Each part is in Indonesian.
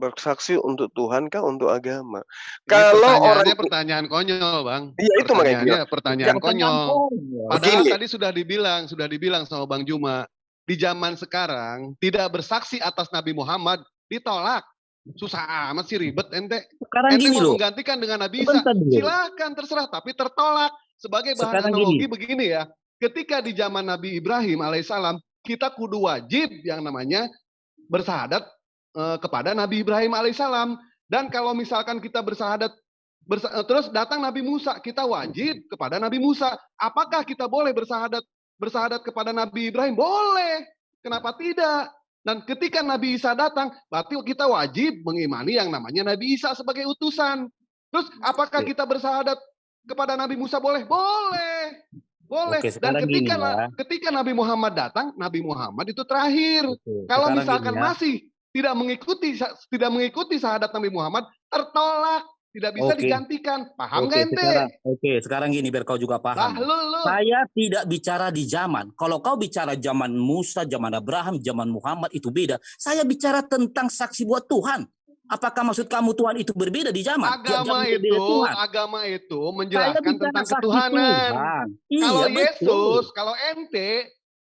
Bersaksi untuk Tuhan kah untuk agama? Ini Kalau orang pertanyaannya pertanyaan konyol, Bang. Iya, itu makanya Pertanyaannya bilang. pertanyaan Jangan konyol. Padahal Begini. tadi sudah dibilang, sudah dibilang sama Bang Juma, di zaman sekarang tidak bersaksi atas Nabi Muhammad ditolak. Susah amat sih ribet ente. Sekarang ente gini mau loh. menggantikan dengan Nabi Isa. Silakan terserah, tapi tertolak. Sebagai bahan Sekarang analogi gini. begini ya. Ketika di zaman Nabi Ibrahim alaihissalam, kita kudu wajib yang namanya bersahadat kepada Nabi Ibrahim alaihissalam. Dan kalau misalkan kita bersahadat bersa- eh, terus datang Nabi Musa, kita wajib kepada Nabi Musa. Apakah kita boleh bersahadat bersahadat kepada Nabi Ibrahim? Boleh. Kenapa tidak? Dan ketika Nabi Isa datang, berarti kita wajib mengimani yang namanya Nabi Isa sebagai utusan. Terus apakah kita bersahadat kepada Nabi Musa boleh? Boleh. Boleh. Oke, Dan gini ketika ya. ketika Nabi Muhammad datang, Nabi Muhammad itu terakhir. Oke, Kalau misalkan gini ya. masih tidak mengikuti tidak mengikuti syahadat Nabi Muhammad, tertolak, tidak bisa Oke. digantikan. Paham nggak ente? sekarang, oke, sekarang gini biar kau juga paham. lu lu. Saya tidak bicara di zaman. Kalau kau bicara zaman Musa, zaman Abraham, zaman Muhammad itu beda. Saya bicara tentang saksi buat Tuhan. Apakah maksud kamu Tuhan itu berbeda di zaman? Tiap Agama zaman itu, Tuhan. agama itu menjelaskan tentang ketuhanan. Tuhan. Kalau Iya, Yesus, betul. kalau ente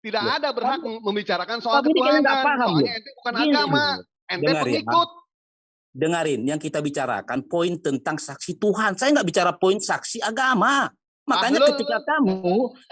tidak Ya, ada berhak membicarakan soal tapi ketuhanan. paham, Soalnya ente bukan Gini, agama, ente dengar ya. pengikut. dengarin yang kita bicarakan poin tentang saksi Tuhan. Saya nggak bicara poin saksi agama. Makanya Ah, lu- ketika kamu,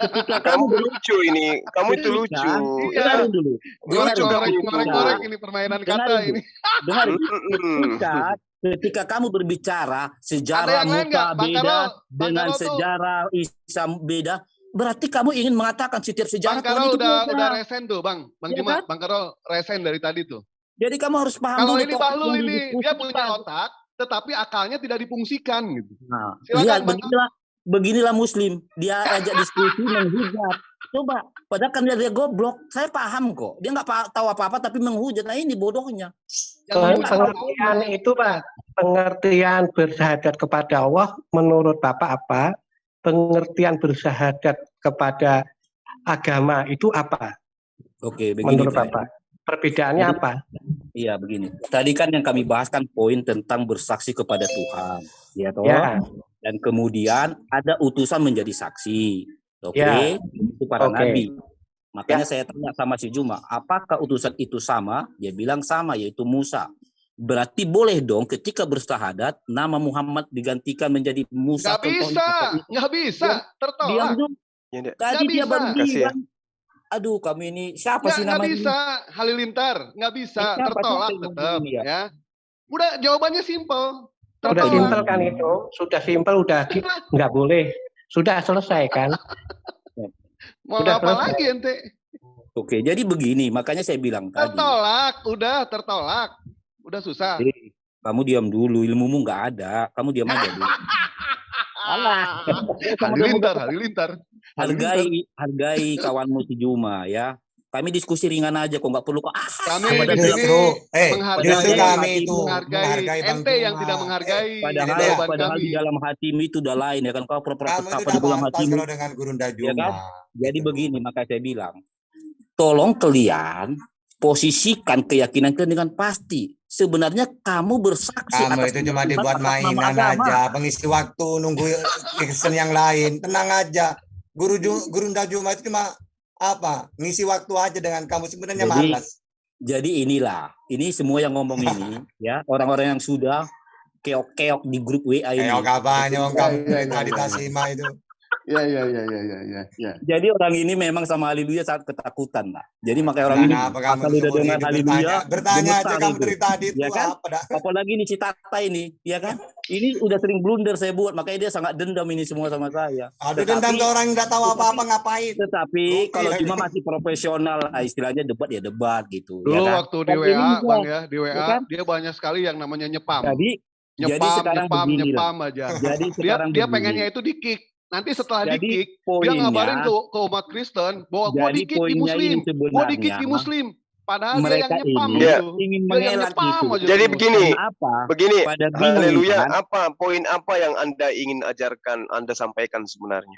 ketika kamu lucu ini, kamu itu lucu. Iya. dengarin dulu, Gua dengarin Lucu dulu. kamu itu. korek-korek ini permainan kata Dengarin ini. Dengarin. Mm-mm. Ketika, ketika kamu berbicara sejarah muka beda dengan sejarah Isa beda, berarti kamu ingin mengatakan setiap sejarah Bang Karol itu udah udah resen tuh, Bang. Bang Iya Juma, kan? Bang Karol resen dari tadi tuh. Jadi kamu harus paham Kalau dulu ini topik Bahlul ini dia punya otak, tetapi akalnya tidak difungsikan gitu. Nah, Silakan, lihat Bang. beginilah beginilah muslim dia ajak diskusi menghujat coba padahal kan dia, dia goblok saya paham kok dia nggak tahu apa apa tapi menghujat nah ini bodohnya benar. pengertian itu Pak, pengertian bersyahadat kepada Allah menurut Bapak apa? Pengertian bersyahadat kepada agama itu apa oke begini menurut Pak. Bapak? Perbedaannya Jadi- apa? iya begini tadi kan yang kami bahas kan poin tentang bersaksi kepada Tuhan ya toh Ya, dan kemudian ada utusan menjadi saksi oke Ya. itu para Oke. nabi makanya saya tanya sama si Juma apakah utusan itu sama dia bilang sama yaitu Musa berarti boleh dong ketika bersahadat nama Muhammad digantikan menjadi Musa Nggak contohnya bisa, nggak bisa, diam tertolak. dulu Ya, Dek. tadi dia bisa. baru ya. bilang aduh kami ini siapa Nggak, sih nggak namanya bisa, Halilintar, nggak bisa, Eh, siapa? tertolak tetap, ya? ya. Udah jawabannya simpel, sudah tertolak. simpel kan itu, sudah simpel, udah nggak boleh, sudah selesai kan? Mau Udah apa selesai. lagi ente? oke jadi begini makanya saya bilang tadi Tertolak, udah tertolak, udah susah. Eh, kamu diam dulu ilmumu nggak ada kamu diam aja dulu Alah. Halilintar, halilintar. hargai hargai kawanmu si Juma ya kami diskusi ringan aja kok nggak perlu kok ah Kami pada di bilang- sini eh, menghargai, justru kami hati itu menghargai, menghargai Bang ente yang tidak menghargai padahal jawaban padahal kami. di dalam hatimu itu udah lain ya kan kau pura-pura udah di dalam hatimu kalau dengan Gurunda Ya Juma. kan? jadi begini maka saya bilang tolong kalian posisikan keyakinan kalian dengan pasti sebenarnya kamu bersaksi Kamu atas itu cuma dibuat mainan agama. aja, pengisi waktu nunggu Kristen yang lain. Tenang aja. Guru Gurunda Juma itu cuma apa? Ngisi waktu aja dengan kamu sebenarnya Jadi, malas. Jadi inilah, ini semua yang ngomong ini, ya orang-orang yang sudah keok-keok di grup WA ini. Kayak kabarnya wong kamu tadi. Tasima itu. Ya, ya, ya, ya, ya, ya, ya. Jadi orang ini memang sama haleluya sangat ketakutan lah. Jadi makanya orang ini kamu asal udah dengar haleluya, bertanya, aja kamu itu. dari tadi itu Ya kan? apa dah? apalagi ini si Tata ini, ya kan? Ini udah sering blunder saya buat, makanya dia sangat dendam ini semua sama saya. Aduh Tetapi- dendam ke orang yang nggak tahu apa-apa ngapain? Tetapi Oke, kalau ya. cuma masih profesional, lah, istilahnya debat ya debat gitu. Dulu ya kan? waktu di WA, juga, Bang ya, di WA Ya kan? dia banyak sekali yang namanya nyepam. Jadi, jadi Nyepam, sekarang nyepam, begini nyepam aja. Jadi Dia sekarang dia begini. pengennya itu di kick. Nanti setelah di Jadi kick, dia poinnya, ngabarin ke, ke umat Kristen bahwa gua jadi di kick di poinnya muslim. ini Gua di kick sebenarnya di muslim. Padahal dia mereka yang nyepam ini gitu. ingin Dia mengelak gitu. aja Jadi begini, Kenapa? begini, haleluya, kan? apa poin apa yang Anda ingin ajarkan, Anda sampaikan sebenarnya?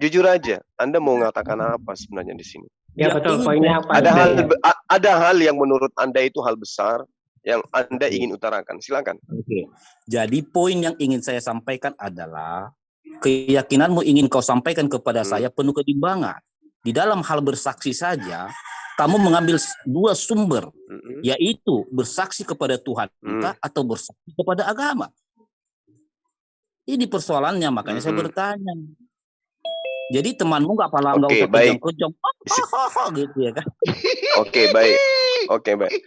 Jujur aja, Anda mau mengatakan apa sebenarnya di sini? Ya Ya, betul, poinnya apa? Ada hal ya? ada hal yang menurut Anda itu hal besar yang Anda ingin utarakan. Silakan. Oke. Jadi poin yang ingin saya sampaikan adalah keyakinanmu ingin kau sampaikan kepada Hmm. saya penuh kebimbangan. Di dalam hal bersaksi saja, kamu mengambil dua sumber, Mm-mm. yaitu bersaksi kepada Tuhan Hmm. atau bersaksi kepada agama. Ini persoalannya, makanya saya Mm-mm. bertanya. Jadi temanmu nggak pala nggak Oke, usah baik. oh, oh, oh, oh, gitu ya kan? Oke, baik. Oke, baik. Eh,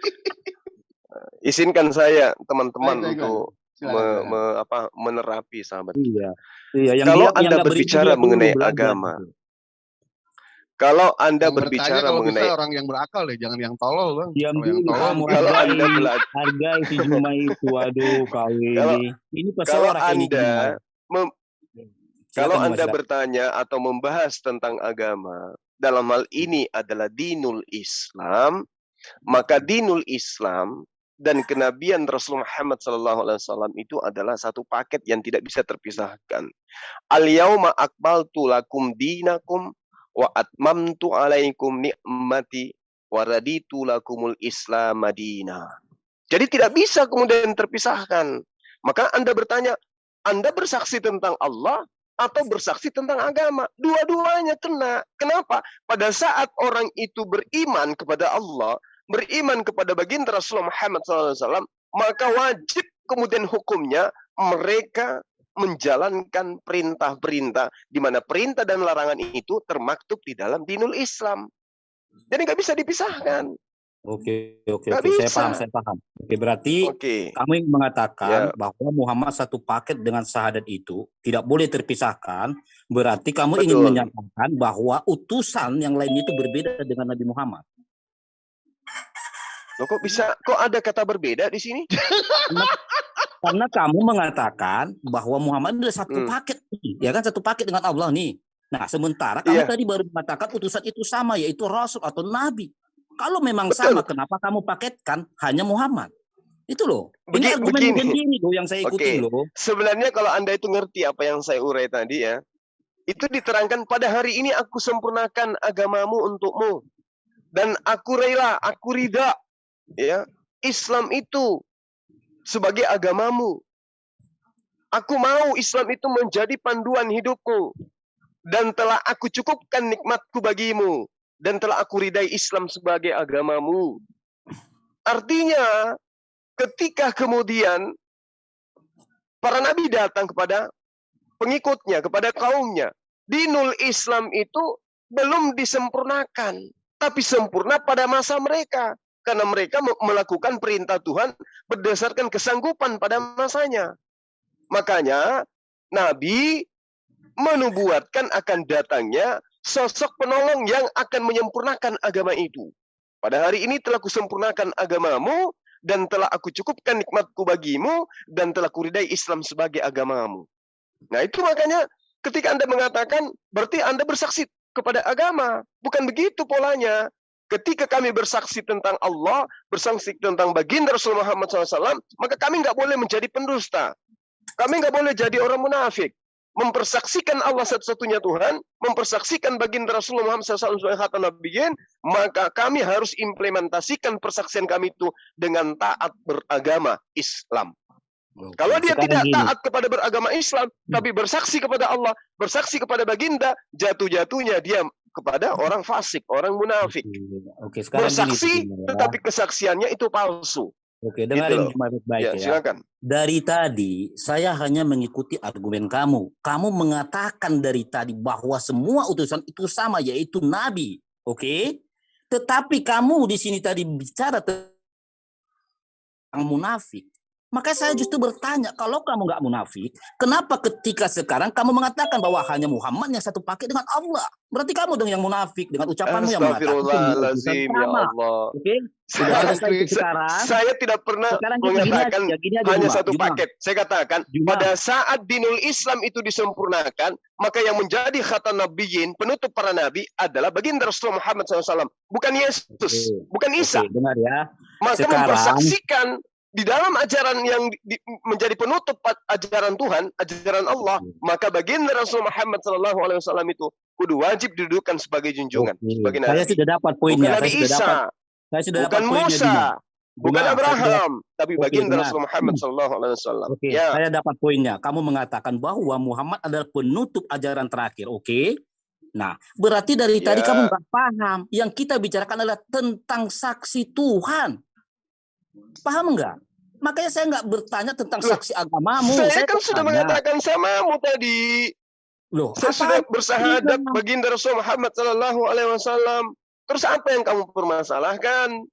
Izinkan saya teman-teman Baik, baik, baik. untuk me- me- apa, menerapi sahabat. Iya, iya. Yang Kalau dia, yang Anda beriman, berbicara mengenai belajar agama, gitu. Kalau Anda Yang berbicara kalau mengenai bisa orang yang berakal deh, jangan yang tolol bang. Diam Kalau yang dulu tolol kamu kalau Anda belajar hargai si Juma itu. Aduh, kau Kalau- ini. Kalau Anda mem- kalau Anda silakan. bertanya atau membahas tentang agama, dalam hal ini adalah dinul Islam, maka dinul Islam dan kenabian Rasul Muhammad SAW itu adalah satu paket yang tidak bisa terpisahkan. Al yauma akmaltu lakum dinakum wa atmamtu alaikum ni'mati wa raditu lakumul Islam madina. Jadi tidak bisa kemudian terpisahkan. Maka Anda bertanya, Anda bersaksi tentang Allah atau bersaksi tentang agama? Dua-duanya kena. Kenapa? Pada saat orang itu beriman kepada Allah, beriman kepada baginda Rasulullah Muhammad SAW, maka wajib kemudian hukumnya mereka menjalankan perintah-perintah di mana perintah dan larangan itu termaktub di dalam dinul Islam. Jadi nggak bisa dipisahkan. Oke, oke, Nggak oke. Saya paham, saya paham. Oke, berarti Oke. kami Ya. mengatakan bahwa Muhammad satu paket dengan syahadat itu tidak boleh terpisahkan. Berarti kamu ingin Betul. menyatakan bahwa utusan yang lain itu berbeda dengan Nabi Muhammad. Loh kok bisa kok ada kata berbeda di sini? Karena kamu mengatakan bahwa Muhammad adalah satu Hmm. paket, ya kan satu paket dengan Allah nih. Nah, sementara kamu Iya. tadi baru mengatakan utusan itu sama, yaitu Rasul atau Nabi. Kalau memang Betul. sama, kenapa kamu paketkan hanya Muhammad? Itu loh. Ini argumen begini. sendiri loh yang saya ikutin Oke. loh. Sebenarnya kalau Anda itu ngerti apa yang saya urai tadi ya, itu diterangkan pada hari ini aku sempurnakan agamamu untukmu. Dan aku rela, aku ridha. Ya, Islam itu sebagai agamamu. Aku mau Islam itu menjadi panduan hidupmu. Dan telah aku cukupkan nikmatku bagimu. Dan telah aku ridai Islam sebagai agamamu. Artinya, ketika kemudian para nabi datang kepada pengikutnya, kepada kaumnya. Dinul Islam itu belum disempurnakan, tapi sempurna pada masa mereka. Karena mereka me- melakukan perintah Tuhan berdasarkan kesanggupan pada masanya. Makanya Nabi menubuatkan akan datangnya sosok penolong yang akan menyempurnakan agama itu. Pada hari ini telah kusempurnakan agamamu dan telah aku cukupkan nikmatku bagimu dan telah kuridai Islam sebagai agamamu. Nah itu makanya ketika Anda mengatakan berarti Anda bersaksi kepada agama. Bukan begitu polanya. Ketika kami bersaksi tentang Allah, bersaksi tentang baginda Rasulullah Muhammad SAW, maka kami nggak boleh menjadi pendusta. Kami nggak boleh jadi orang munafik. Mempersaksikan Allah satu-satunya Tuhan, mempersaksikan baginda Rasulullah Muhammad SAW sebagai khatam nabiyyin, maka kami harus implementasikan persaksian kami itu dengan taat beragama Islam. Oke, Kalau dia sekarang tidak gini. taat kepada beragama Islam, tapi bersaksi kepada Allah, bersaksi kepada baginda, jatuh-jatuhnya dia kepada orang fasik, orang munafik. Oke, sekarang. Bersaksi, Juma, ya. tetapi kesaksiannya itu palsu. Oke, dengarin loh. Juma baik-baik Ya, ya. silakan. Dari tadi saya hanya mengikuti argumen kamu. Kamu mengatakan dari tadi bahwa semua utusan itu sama yaitu nabi. Oke? Tetapi kamu di sini tadi bicara tentang munafik. Maka saya justru bertanya, kalau kamu nggak munafik, kenapa ketika sekarang kamu mengatakan bahwa hanya Muhammad yang satu paket dengan Allah? Berarti kamu dong yang munafik dengan ucapanmu yang mengatakan ya. Allah. Oke? Sudah Saya- selesai sekarang. Saya tidak pernah Sekarang gini mengatakan aja, gini aja, hanya Juma. satu Juma, paket. Saya katakan, Juma. pada saat dinul Islam itu disempurnakan, maka yang menjadi khatam nabiyyin, penutup para nabi adalah baginda Rasulullah Muhammad SAW. Bukan Yesus, Oke. bukan Isa. Oke, dengar ya. Maka Sekarang- mempersaksikan di dalam ajaran yang di- menjadi penutup ajaran Tuhan, ajaran Allah, Oke. maka baginda Rasul Muhammad SAW itu kudu wajib didudukan sebagai junjungan, Oke. sebagai Saya nabi. sudah dapat Bukan poinnya. Nabi Saya sudah dapat. Isa, Saya sudah bukan dapat. Musa, bukan Dengar, saya Abraham, tapi baginda dengar. Rasul Muhammad sallallahu alaihi wasallam. Oke, Ya, saya dapat poinnya. Kamu mengatakan bahwa Muhammad adalah penutup ajaran terakhir. Oke. Nah, berarti dari tadi Ya. kamu nggak paham. Yang kita bicarakan adalah tentang saksi Tuhan. Paham nggak? Makanya saya nggak bertanya tentang Loh, saksi agamamu. saya kan sudah bertanya, mengatakan samamu tadi. Loh, Saya apa sudah bersahadat baginda Rasul Muhammad sallallahu alaihi wasallam. Terus apa yang kamu permasalahkan?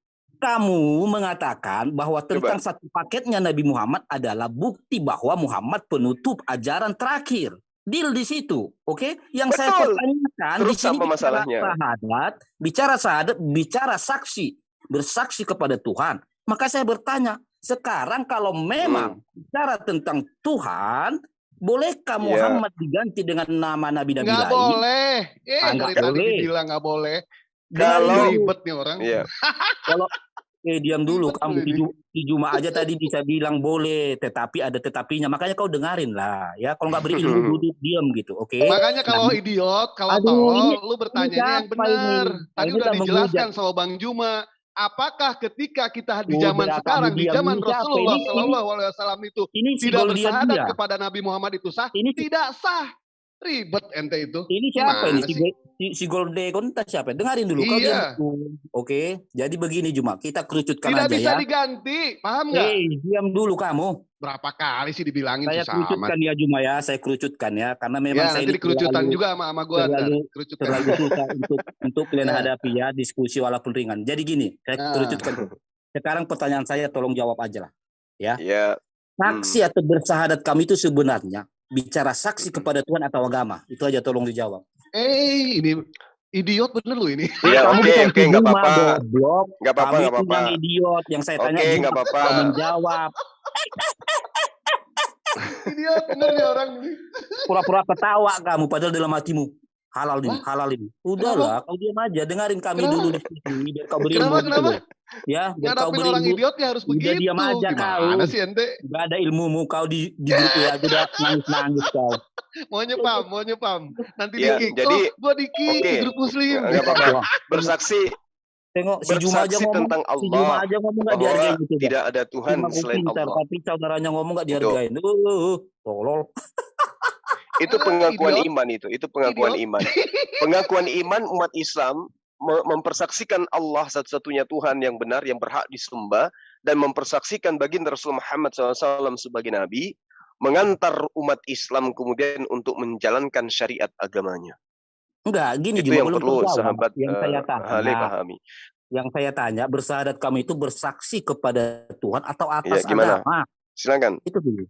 kamu mengatakan bahwa tentang satu paketnya Nabi Muhammad adalah bukti bahwa Muhammad penutup ajaran terakhir. Deal di situ, oke? Yang saya Betul. pertanyakan Terus di sini apa bicara masalahnya? sahadat, bicara sahadat, bicara saksi, bersaksi kepada Tuhan. Maka saya bertanya, sekarang kalau memang Hmm. bicara tentang Tuhan, bolehkah Iya. Muhammad diganti dengan nama nabi-nabi Nggak lain? boleh. Eh, Ah, nggak dari tadi boleh. dibilang nggak boleh. Kalau- ribet nih orang. Iya. Eh diam dulu Ribet kamu di, di Juma aja tadi bisa bilang boleh tetapi ada tetapinya makanya kau dengarin lah ya kalau nggak berilmu duduk diam gitu oke Makanya kalau idiot, kalau tolol, lu bertanyanya yang benar. ini? Tadi Ini udah dijelaskan sama Bang Juma. Apakah ketika kita di Udah, zaman kamu sekarang, di zaman? Rasulullah Shallallahu Alaihi Wasallam itu ini tidak bersahadat dia kepada Nabi Muhammad itu sah? ini Tidak sah. Ribet ente itu. ini siapa Gimana ini si, si, si Goldekon entah siapa dengarin dulu kau Iya. dulu. oke jadi begini Juma kita kerucutkan Tidak aja bisa ya diganti. Paham nggak? Hei, diam dulu kamu. Berapa kali sih dibilangin Saya susah amat. kerucutkan ya Juma ya, saya kerucutkan ya, karena memang Ya saya nanti ini dikerucutan terlalu- juga sama sama gua ntar. terlalu- Kerucutan. terlalu susah untuk untuk kalian Ya. hadapi ya diskusi walaupun ringan. Jadi gini, saya Ah. kerucutkan. dulu. Sekarang pertanyaan saya tolong jawab aja lah. Ya, Saksi Hmm. atau bersahadat kami itu sebenarnya bicara saksi kepada Tuhan atau agama. Itu aja tolong dijawab. Eh, ini idiot bener lu ini. ya Kamu oke, oke, nggak Juma, apa-apa. goblok. Nggak apa-apa, Kamu nggak itu apa-apa. yang idiot yang saya tanya Oke, Juma, nggak apa-apa. menjawab. idiot bener nih orang ini. Pura-pura ketawa kamu padahal dalam hatimu halal ini, halal ini. Udahlah, kau diam aja, dengarin kami Kenapa? dulu di sini biar kau berilmu. Kenapa, gitu kenapa? loh. Ya, biar kau Ngadapin orang idiot ya harus Udah begitu. diam aja Gimana kau. sih ente? Gak ada ilmumu kau di di grup ya aja udah nangis-nangis kau. Maunya pam, maunya pam. Nanti Ya, di kick. jadi- oh, gua di kick oke. di grup muslim. Nggak apa-apa. Bersaksi Tengok si Juma aja bersaksi ngomong, tentang si Juma Allah aja ngomong gak bahwa dihargain gitu. tidak ada Tuhan Cuma selain pintar, Allah. tapi saudaranya ngomong gak dihargain. Uh, tolol. Itu pengakuan idiot. iman itu, itu pengakuan Idiot. iman. Pengakuan iman umat Islam me- mempersaksikan Allah satu-satunya Tuhan yang benar yang berhak disembah dan mempersaksikan baginda Rasul Muhammad SAW sebagai nabi mengantar umat Islam kemudian untuk menjalankan syariat agamanya. Enggak, gini Itu Juma yang belum perlu terjawab. sahabat Yang eh, saya Hale tanya, pahami. yang saya tanya, bersahadat kami itu bersaksi kepada Tuhan atau atas Ya, gimana? agama? Silakan. Itu dulu.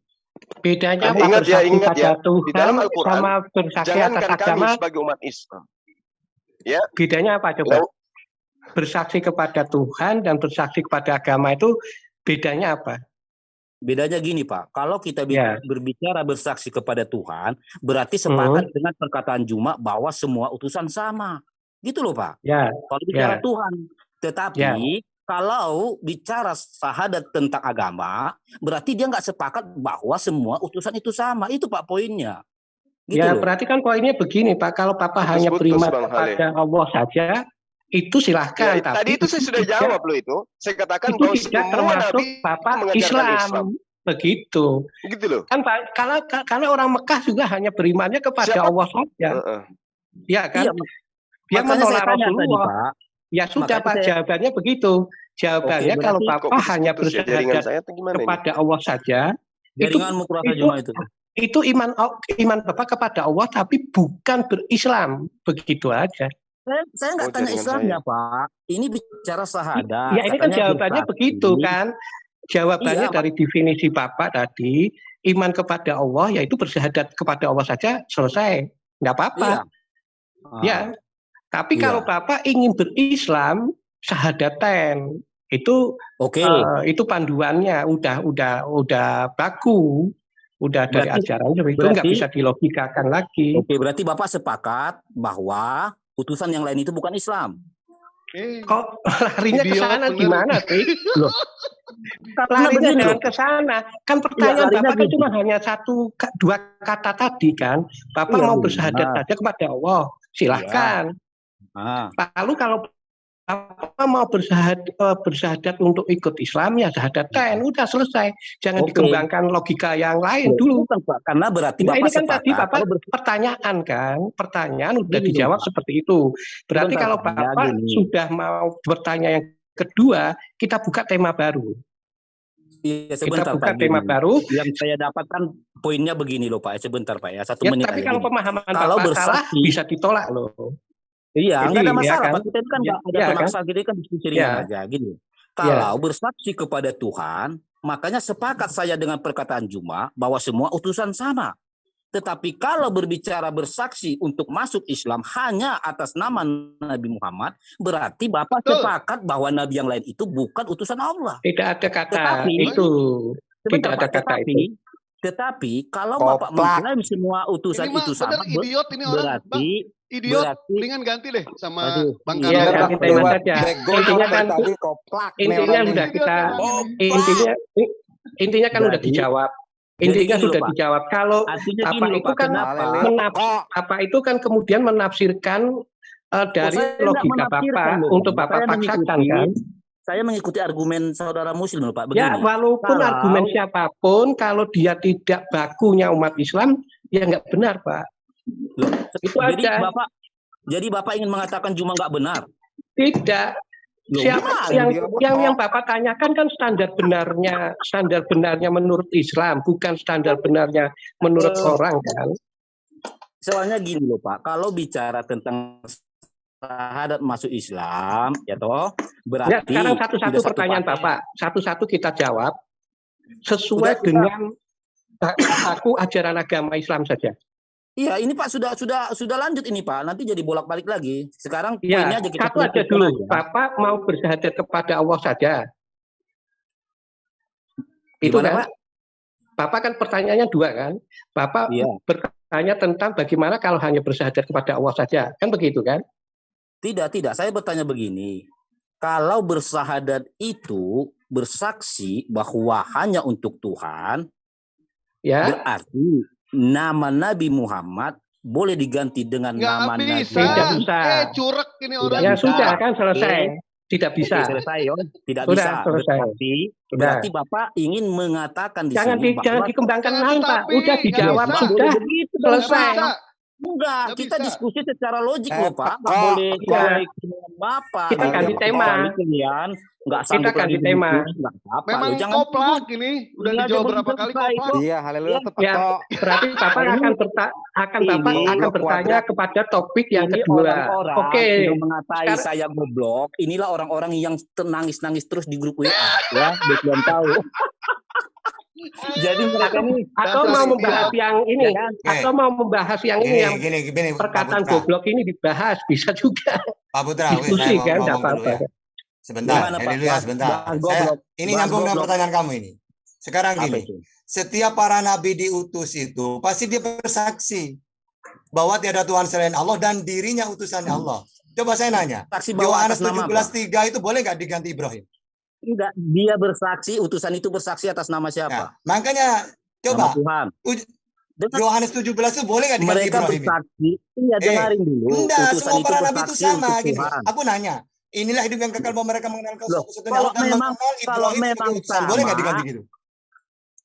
Bedanya Kamu apa ingat ya, bersaksi ingat pada ya, Tuhan di dalam Al-Quran, sama bersaksi atas Jangankan kami agama, sebagai umat Islam. bedanya apa coba? Lau- Bersaksi kepada Tuhan dan bersaksi kepada agama itu bedanya apa? Bedanya gini Pak, kalau kita Ya. berbicara bersaksi kepada Tuhan, berarti Hmm. sepakat dengan perkataan Juma bahwa semua utusan sama. Gitu loh Pak. Ya, Kalau bicara Ya. Tuhan, tetapi kalau bicara sahadat tentang agama, berarti dia nggak sepakat bahwa semua utusan itu sama. Itu Pak poinnya. Gitu ya loh. berarti kan poinnya begini Pak, kalau Papa hanya Putus-putus, beriman Hale. kepada Allah saja, itu silahkan. Ya, tapi tadi itu saya sudah tidak- jawab loh itu. Saya katakan Itu bahwa tidak semua termasuk mengajarkan Islam. Islam. Begitu. Gitu loh. Kan Pak, kalau karena orang Mekah juga hanya berimannya kepada Siapa? Allah saja. Heeh. Ya kan? Iya, Dia makanya menolak saya tanya tadi Rasulullah. Pak. Ya sudah Pak, saya- jawabannya begitu. Jawabannya Oke, kalau Bapak hanya putus ya saya gimana ini? kepada Allah saja, itu itu- itu. itu iman iman Bapak kepada Allah tapi bukan berislam. Begitu aja. Saya, saya nggak Oh, tanya Islamnya Pak. Ini bicara sahadat. ya ini kan jawabannya bersaksi. begitu kan. Jawabannya Iya, dari definisi Bapak tadi, iman kepada Allah yaitu bersahadat kepada Allah saja selesai. Nggak apa-apa. Iya. Ah, Ya. Tapi Iya. kalau Bapak ingin berislam, sahadaten itu Oke. eh, itu panduannya udah udah udah baku, udah dari Berarti- ajarannya itu nggak bisa dilogikakan lagi. Oke, berarti Bapak sepakat bahwa utusan yang lain itu bukan Islam. Eh, Kok larinya ke sana gimana sih? Karena Larinya jangan loh. ke sana. Kan pertanyaan larinya Bapak kan cuma hanya satu dua kata tadi kan. Bapak Iya, mau iya. bersahadat saja kepada Allah, silahkan. Ah, Lalu kalau Bapak mau bersahadat, eh, bersahadat untuk ikut Islam ya syahadatkan, udah selesai. Jangan Oke. dikembangkan logika yang lain dulu. Bukan, Pak. Karena berarti Nah, Bapak ini kan tadi Bapak pertanyaan kan, pertanyaan udah dijawab Pak. seperti itu. Berarti Sebentar, kalau Pak. Ya, Bapak gini. sudah mau bertanya yang kedua, kita buka tema baru. Iya, Kita sebentar buka Pak. tema gini. baru. Yang saya dapatkan poinnya begini loh Pak. Sebentar Pak ya. Satu Ya, menit tapi kalau pemahaman Kalau Bapak salah bisa ditolak loh. Iya, Jadi, nggak ada ya masalah. kan? Pak. Kita itu kan Ya, nggak ada ya kan? masalah. Kita kan diskusi Ya. aja. Gini. Kalau bersaksi kepada Tuhan, makanya sepakat saya dengan perkataan Juma bahwa semua utusan sama. Tetapi kalau berbicara bersaksi untuk masuk Islam hanya atas nama Nabi Muhammad, berarti Bapak Betul. sepakat bahwa Nabi yang lain itu bukan utusan Allah. Tidak ada kata Tetapi- itu. Tidak ada kata tetapi, tetapi kalau Bapak Koplak. mengklaim semua utusan Ini mah itu sama, ber- idiot ini orang. Bang, berarti idiot. berarti Mendingan ganti deh sama Aduh, Bang iya, ganti tema saja. Intinya kan tadi koplak intinya sudah kita intinya intinya kan udah Jadi- dijawab. Intinya sudah Pak. dijawab. Kalau artinya apa gini itu Pak, kan kenapa? menaf- apa itu kan kemudian menafsirkan eh, dari logika Bapak untuk Bapak paksakan kan. Saya mengikuti argumen saudara Muslim loh Pak. Begini, Ya, walaupun kalau- argumen siapa pun, kalau dia tidak bakunya umat Islam, ya nggak benar, Pak. Loh, Itu jadi aja. Bapak jadi Bapak ingin mengatakan cuma nggak benar. Tidak. Loh, Siapa yang dia? yang yang Bapak tanyakan kan standar benarnya, standar benarnya menurut Islam, bukan standar benarnya menurut Eh. orang kan. Soalnya gini loh Pak, kalau bicara tentang syahadat masuk Islam, ya toh, berarti Ya, sekarang satu-satu satu pertanyaan paket. Bapak, satu-satu kita jawab sesuai Sudah, dengan aku ajaran agama Islam saja. Iya, ini Pak sudah sudah sudah lanjut ini Pak. Nanti jadi bolak-balik lagi. Sekarang Ya, poinnya aja kita satu aja dulu. aja. Bapak mau bersyahadat kepada Allah saja. Itu Gimana, kan? Pak? Bapak kan pertanyaannya dua kan? Bapak Iya. bertanya tentang bagaimana kalau hanya bersyahadat kepada Allah saja. Kan begitu kan? Tidak, tidak. Saya bertanya begini. Kalau bersahadat itu bersaksi bahwa hanya untuk Tuhan, Ya. berarti nama Nabi Muhammad boleh diganti dengan Nggak nama bisa. Nabi. Tidak bisa. Eh, curek ini orang. Ya bisa. sudah kan selesai. Tidak bisa. Oke, selesai, Yon. Tidak Sudah, bisa. selesai. Berarti, Sudah. berarti Bapak ingin mengatakan di Jangan sini di, bahwa jangan dikembangkan lain, Pak. Udah dijawab bisa. sudah. Begitu Selesai. Bisa. Enggak, Nggak kita bisa. diskusi secara logik Eh, loh Pak. Nggak Pak. boleh Ya. boleh keinginan Bapak. Kita Nggak ganti tema. Kalian nggak Kita sanggup ganti lagi tema. apa-apa. Memang jangan koplak ini. Udah dijawab belum berapa kali koplak. Iya, haleluya tepat Ya. kok. Berarti Bapak akan berta akan Bapak akan bertanya kuadrat. kepada topik yang ini kedua. Oke. yang mengatai saya goblok. Inilah orang-orang yang nangis-nangis terus di grup WA ya, kalian tahu. Jadi mereka ini Atau mau membahas yang ini, ya kan? atau mau membahas yang ini Gini, yang gini, gini, perkataan goblok ini dibahas bisa juga Pak Putra, oke, diskusi saya mau kan, tidak apa-apa. ya. Sebentar, Gimana, Pak? Bahas- sebentar. bahas Saya, goblok. ini nyambung dengan pertanyaan kamu ini. Sekarang gini, setiap para nabi diutus itu pasti dia bersaksi bahwa tiada Tuhan selain Allah dan dirinya utusannya Allah. Coba saya nanya, Yohanes atas nama apa? 17:3 itu boleh nggak diganti Ibrahim? Tidak, dia bersaksi, utusan itu bersaksi atas nama Nah, siapa? makanya Nama coba Tuhan. uj- Dengar- Yohanes 17 itu boleh nggak diganti mereka Ibrahim? bersaksi, iya Eh, dengarin dulu. Enggak, utusan semua itu para nabi itu sama gitu. Tuhan. Aku nanya, inilah hidup yang kekal bahwa mereka mengenal kau satu-satunya kalau Allah dan memang- mengenal kalau memang utusan. Boleh nggak sama, diganti gitu?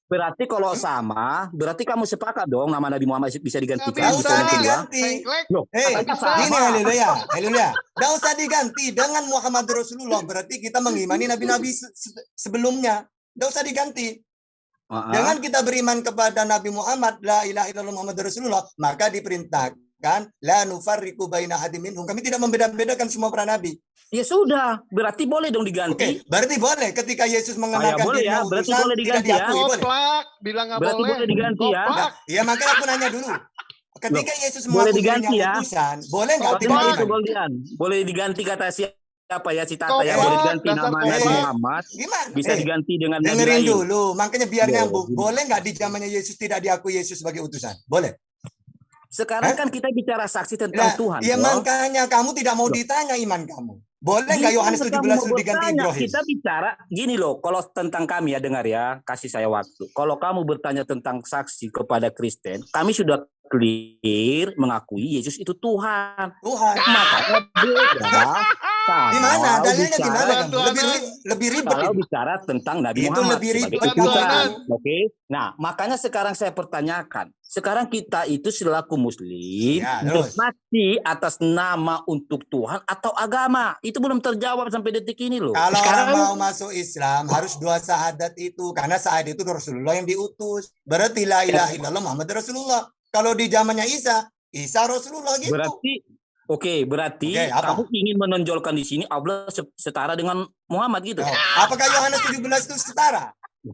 Berarti kalau sama, berarti kamu sepakat dong nama Nabi Muhammad bisa digantikan. Kedua. diganti. Tengklek. Loh, Hei, bisa. ini haleluya, haleluya. Nggak usah diganti dengan Muhammad Rasulullah. Berarti kita mengimani nabi-nabi se- se- sebelumnya. Nggak usah diganti. Dengan kita beriman kepada Nabi Muhammad, la ilaha illallah Muhammad Rasulullah, maka diperintahkan la nufarriqu baina ahadin minhum. Kami tidak membeda-bedakan semua para nabi. Ya sudah, berarti boleh dong diganti. berarti boleh ketika Yesus mengenalkan boleh dirinya ya, berarti utusan, boleh tidak diganti ya. diakui, boleh. Koplak. Bilang nggak Berarti boleh. boleh diganti ya. Koplak. Ya makanya aku nanya dulu. Ketika Yesus boleh diganti ya. utusan, boleh nggak Koplak. tidak itu? Goldian? Boleh diganti kata siapa ya citata ya? Koplak, Boleh diganti nama Nabi. Muhammad, Gimana? bisa Eh, diganti dengan Nabi Dengerin lain. dulu, makanya biar Loh, nyambung. Boleh nggak di zamannya Yesus tidak diakui Yesus sebagai utusan? Boleh. Sekarang Hah? kan kita bicara saksi tentang Nah, Tuhan. ya makanya kamu tidak mau Loh. ditanya iman kamu. Boleh nggak Yohanes kamu 17 itu diganti. Ibrahim? Kita bicara gini loh, kalau tentang kami ya dengar ya, kasih saya waktu. Kalau kamu bertanya tentang saksi kepada Kristen, kami sudah clear mengakui Yesus itu Tuhan. Tuhan. Makanya beda Di mana? Dalilnya di mana Lebih lebih ribet Kalau itu. bicara tentang Nabi Itu Muhammad lebih ribet, oke? Nah, makanya sekarang saya pertanyakan, sekarang kita itu selaku Muslim Ya, terus. atas nama untuk Tuhan atau agama, itu belum terjawab sampai detik ini loh. Kalau Sekarang- orang mau masuk Islam harus dua syahadat itu karena syahadat itu Rasulullah yang diutus. Berarti la ilaha illallah Muhammad Rasulullah. Kalau di zamannya Isa, Isa Rasulullah gitu. Berarti, oke, berarti Oke, apa? kamu ingin menonjolkan di sini Allah se- setara dengan Muhammad gitu. Oh, apakah Yohanes 17 itu setara?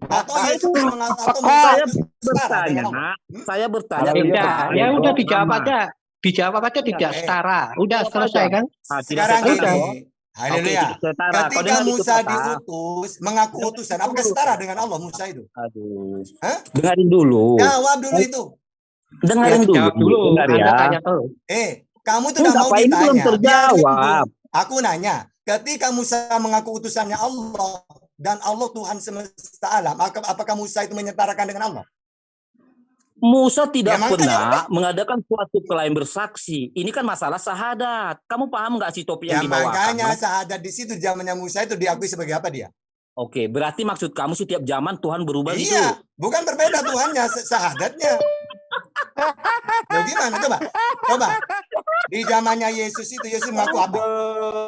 Atau Nah, Yesus itu atau saya Musa itu setara bertanya, Allah? saya bertanya ya iya. udah dijawab aja. Dijawab aja tidak setara. Udah selesai kan? Ah, tidak Sekarang setara. Gini, haleluya. Oke, tidak setara. Kau Ketika Musa diutus, mengaku utusan, apakah setara dengan Allah Musa itu? Aduh. Hah? Dengarin dulu. Jawab dulu itu. Dengarin Ya, dulu. dulu. Dengar ya. tanya. Eh, kamu tuh Enggak, udah mau ini belum ditanya. terjawab. Aku nanya, ketika Musa mengaku utusannya Allah dan Allah Tuhan semesta alam, apakah Musa itu menyetarakan dengan Allah? Musa tidak Ya, pernah mengadakan suatu klaim bersaksi. Ini kan masalah sahadat. Kamu paham nggak sih topik Ya yang dibawakan? makanya sahadat di situ zamannya Musa itu diakui sebagai apa dia? Oke, berarti maksud kamu setiap zaman Tuhan berubah gitu? Iya, bukan berbeda Tuhannya, se- Loh gimana? Coba, coba. Di zamannya Yesus itu Yesus mengaku apa?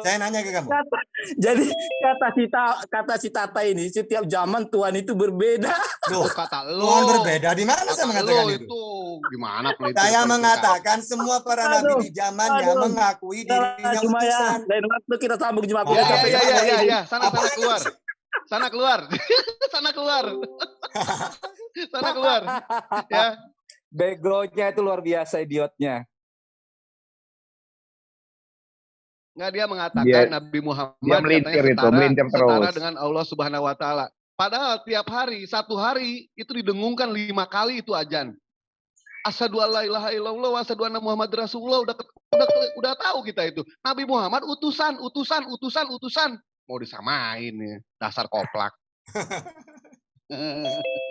Saya nanya ke kamu. Kata- jadi kata si Ta- kata si Tata ini setiap zaman Tuhan itu berbeda. Loh, kata lo. Tuhan berbeda. Di mana saya mengatakan lo itu? itu gimana pelintir Saya mengatakan semua para nabi Aduh, di zamannya aduh. mengakui dirinya Cuma ya, utusan. lain waktu kita sambung Jumat. Oh, Ya, ya, ya, ya, ya, ini. ya. Sana, sana keluar. Sana keluar. sana keluar. sana keluar. Ya. Backgroundnya itu luar biasa idiotnya. Nggak dia mengatakan Dia- Nabi Muhammad dia melintir katanya itu, setara, melintir setara terus. dengan Allah Subhanahu wa taala. Padahal tiap hari, satu hari itu didengungkan lima kali itu ajan. Asyhadu alla ilaha illallah wa asyhadu anna Muhammad Rasulullah udah udah udah tahu kita itu. Nabi Muhammad utusan, utusan, utusan, utusan. Mau disamain ya, dasar koplak.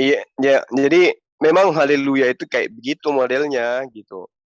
Iya, ya, jadi memang haleluya itu kayak begitu modelnya gitu.